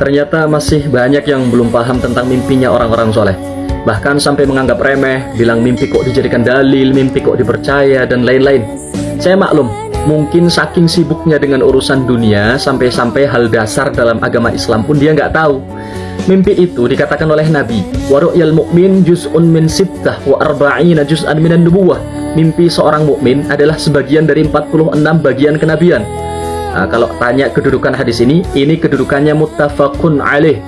Ternyata masih banyak yang belum paham tentang mimpinya orang-orang soleh. Bahkan sampai menganggap remeh, bilang mimpi kok dijadikan dalil, mimpi kok dipercaya, dan lain-lain. Saya maklum, mungkin saking sibuknya dengan urusan dunia, sampai-sampai hal dasar dalam agama Islam pun dia nggak tahu. Mimpi itu dikatakan oleh Nabi, Waru'yal mu'min juz'un min sittah wa arba'ina juz'an minan nubuwah. Mimpi seorang mukmin adalah sebagian dari 46 bagian kenabian. Nah, kalau tanya kedudukan hadis ini, ini kedudukannya muttafaqun alaih.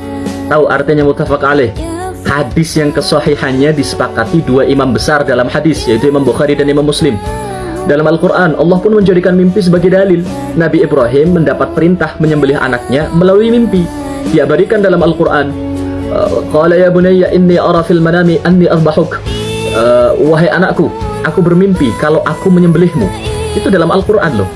Tahu artinya muttafaq alaih? Hadis yang kesohihannya disepakati dua imam besar dalam hadis, yaitu Imam Bukhari dan Imam Muslim. Dalam Al-Quran, Allah pun menjadikan mimpi sebagai dalil. Nabi Ibrahim mendapat perintah menyembelih anaknya melalui mimpi. Diabadikan dalam Al-Quran. Uh, Qala ya bunayya inni ara fil manami anni arbahuk. Uh, wahai anakku, aku bermimpi kalau aku menyembelihmu. Itu dalam Al-Quran loh.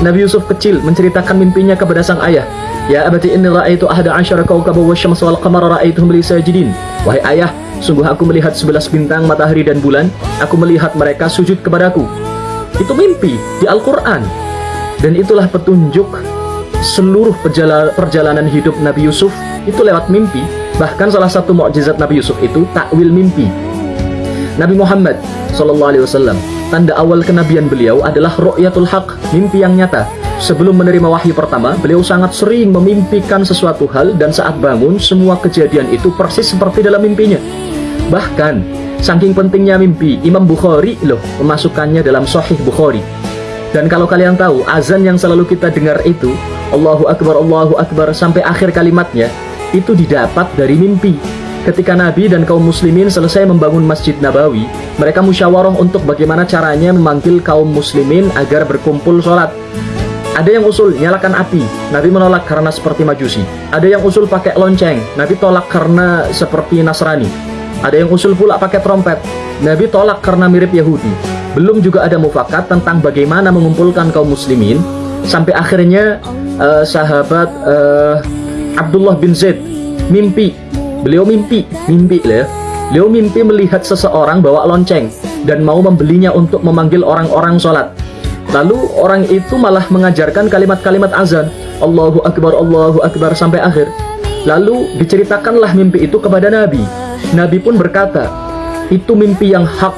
Nabi Yusuf kecil menceritakan mimpinya kepada sang ayah. Ya abati inni ra'aitu ahada asyara kawkaba wa syamsa wal qamara ra'aituhum li sajidin. Wahai ayah, sungguh aku melihat sebelas bintang, matahari dan bulan. Aku melihat mereka sujud kepadaku. Itu mimpi di Al-Qur'an. Dan itulah petunjuk seluruh perjalanan hidup Nabi Yusuf itu lewat mimpi. Bahkan salah satu mukjizat Nabi Yusuf itu takwil mimpi. Nabi Muhammad sallallahu alaihi wasallam Tanda awal kenabian beliau adalah ru'yatul haq, mimpi yang nyata. Sebelum menerima wahyu pertama, beliau sangat sering memimpikan sesuatu hal dan saat bangun, semua kejadian itu persis seperti dalam mimpinya. Bahkan, saking pentingnya mimpi, Imam Bukhari loh memasukkannya dalam Sahih Bukhari. Dan kalau kalian tahu, azan yang selalu kita dengar itu, Allahu Akbar, Allahu Akbar, sampai akhir kalimatnya, itu didapat dari mimpi. Ketika Nabi dan kaum muslimin selesai membangun Masjid Nabawi, mereka musyawarah untuk bagaimana caranya memanggil kaum muslimin agar berkumpul sholat. Ada yang usul nyalakan api, Nabi menolak karena seperti majusi. Ada yang usul pakai lonceng, Nabi tolak karena seperti Nasrani. Ada yang usul pula pakai trompet, Nabi tolak karena mirip Yahudi. Belum juga ada mufakat tentang bagaimana mengumpulkan kaum muslimin, sampai akhirnya uh, sahabat uh, Abdullah bin Zaid mimpi Beliau mimpi, mimpi lah ya. Beliau mimpi melihat seseorang bawa lonceng dan mau membelinya untuk memanggil orang-orang sholat. Lalu orang itu malah mengajarkan kalimat-kalimat azan. Allahu Akbar, Allahu Akbar sampai akhir. Lalu diceritakanlah mimpi itu kepada Nabi. Nabi pun berkata, itu mimpi yang hak.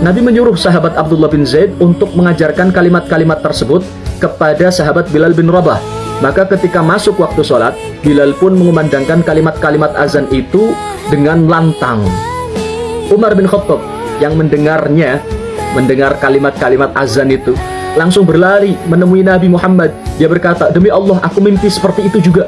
Nabi menyuruh sahabat Abdullah bin Zaid untuk mengajarkan kalimat-kalimat tersebut kepada sahabat Bilal bin Rabah. Maka ketika masuk waktu sholat, Bilal pun mengumandangkan kalimat-kalimat azan itu dengan lantang. Umar bin Khattab yang mendengarnya, mendengar kalimat-kalimat azan itu, langsung berlari menemui Nabi Muhammad. Dia berkata, demi Allah aku mimpi seperti itu juga.